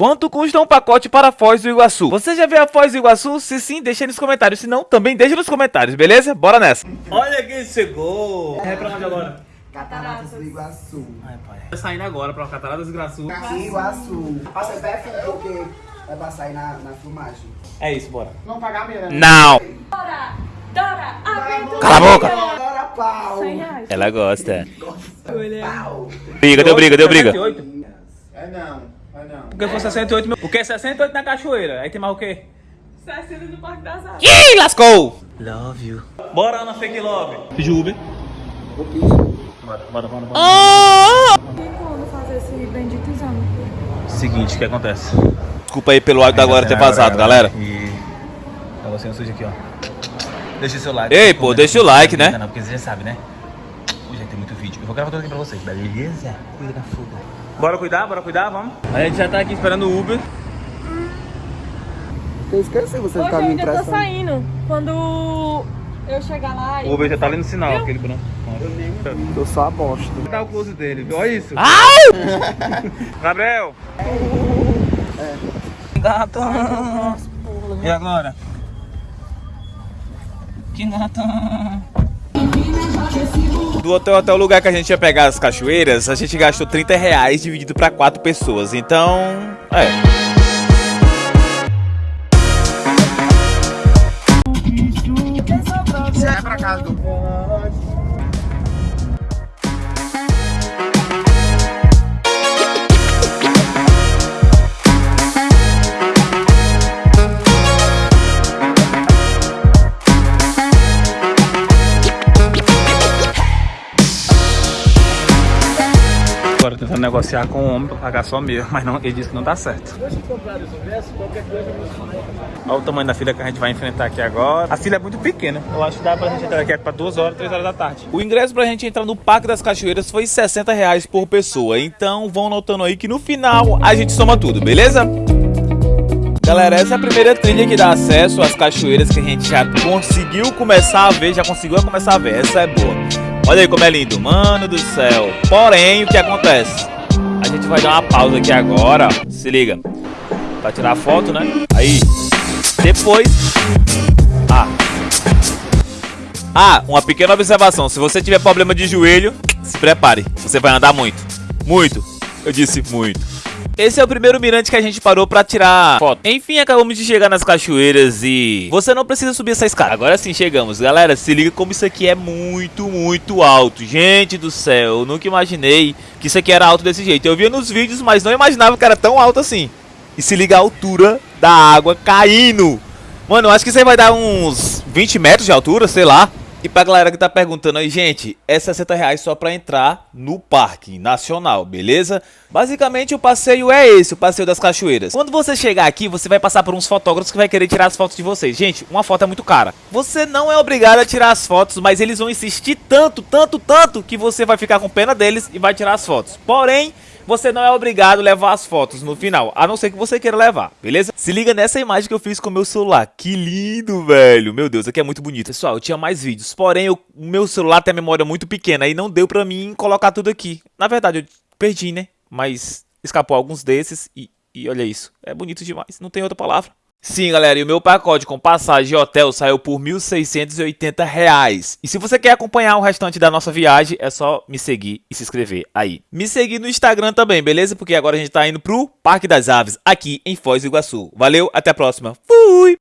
Quanto custa um pacote para Foz do Iguaçu? Você já viu a Foz do Iguaçu? Se sim, deixa aí nos comentários. Se não, também deixa nos comentários, beleza? Bora nessa. Olha quem chegou. É pra onde agora? Cataratas do Iguaçu. Ai, pai. Tá saindo agora pra Cataratas do Iguaçu. Iguaçu. Passa perto porque vai passar aí na, na filmagem. É isso, bora. Não pagar mesmo. Não. Dora, Dora, aventura. Cala a boca. Bora, pau. 100 reais. Ela gosta. Pau. Briga, deu briga, deu briga. É não. Porque foi 68 mil. O que? 68 na cachoeira. Aí tem mais o quê? 60 no Parque das Aves. Ih, lascou! Love you. Bora na fake love. Pediu Uber. Bora, bora, bora, bora. Tem como fazer esse bendito exame? Seguinte, o que acontece? Desculpa aí pelo áudio da agora ter vazado, galera. E negocinho sujo aqui, ó. Deixa o seu like. Ei, pô, deixa o like, né? Não, porque você já sabe, né? Hoje tem muito vídeo. Eu vou gravar tudo aqui pra vocês, beleza? Cuida da fuga. Bora cuidar, bora cuidar, vamos. A gente já tá aqui esperando o Uber. Eu esqueci, você Hoje tá eu me ainda tô impressando. saindo. Quando eu chegar lá e... O Uber já tá ali no sinal, Viu? aquele branco. Eu sou a bosta. Dá o close dele, olha isso. Gabriel! Gato! E agora? Que gato! Do hotel até o lugar que a gente ia pegar as cachoeiras, a gente gastou 30 reais dividido pra quatro pessoas. Então, é. Já é pra casa do tentando negociar com o homem pra pagar só meio, mas não, ele disse que não dá certo. Olha o tamanho da fila que a gente vai enfrentar aqui agora. A fila é muito pequena. Eu acho que dá pra gente entrar aqui pra 2 horas, 3 horas da tarde. O ingresso pra gente entrar no Parque das Cachoeiras foi 60 reais por pessoa. Então vão notando aí que no final a gente soma tudo, beleza? Galera, essa é a primeira trilha que dá acesso às cachoeiras que a gente já conseguiu começar a ver, já conseguiu começar a ver. Essa é boa. Olha aí como é lindo, mano do céu. Porém, o que acontece? A gente vai dar uma pausa aqui agora. Se liga. Pra tirar foto, né? Aí. Depois. Ah. Ah, uma pequena observação. Se você tiver problema de joelho, se prepare. Você vai andar muito. Muito. Eu disse muito. Esse é o primeiro mirante que a gente parou pra tirar foto. Enfim, acabamos de chegar nas cachoeiras e... Você não precisa subir essa escada. Agora sim chegamos. Galera, se liga como isso aqui é muito, muito alto. Gente do céu, eu nunca imaginei que isso aqui era alto desse jeito. Eu via nos vídeos, mas não imaginava que era tão alto assim. E se liga a altura da água caindo. Mano, eu acho que isso aí vai dar uns 20 metros de altura, sei lá. E pra galera que tá perguntando aí, gente, é 60 reais só pra entrar no Parque Nacional, beleza? Basicamente o passeio é esse, o passeio das cachoeiras. Quando você chegar aqui, você vai passar por uns fotógrafos que vai querer tirar as fotos de vocês. Gente, uma foto é muito cara. Você não é obrigado a tirar as fotos, mas eles vão insistir tanto, tanto, tanto, que você vai ficar com pena deles e vai tirar as fotos. Porém... Você não é obrigado a levar as fotos no final, a não ser que você queira levar, beleza? Se liga nessa imagem que eu fiz com o meu celular. Que lindo, velho. Meu Deus, aqui é muito bonito. Pessoal, eu tinha mais vídeos, porém o meu celular tem a memória muito pequena e não deu pra mim colocar tudo aqui. Na verdade, eu perdi, né? Mas escapou alguns desses e, e olha isso. É bonito demais, não tem outra palavra. Sim, galera, e o meu pacote com passagem e hotel saiu por 1.680 reais. E se você quer acompanhar o restante da nossa viagem, é só me seguir e se inscrever aí. Me seguir no Instagram também, beleza? Porque agora a gente tá indo pro Parque das Aves, aqui em Foz do Iguaçu. Valeu, até a próxima. Fui!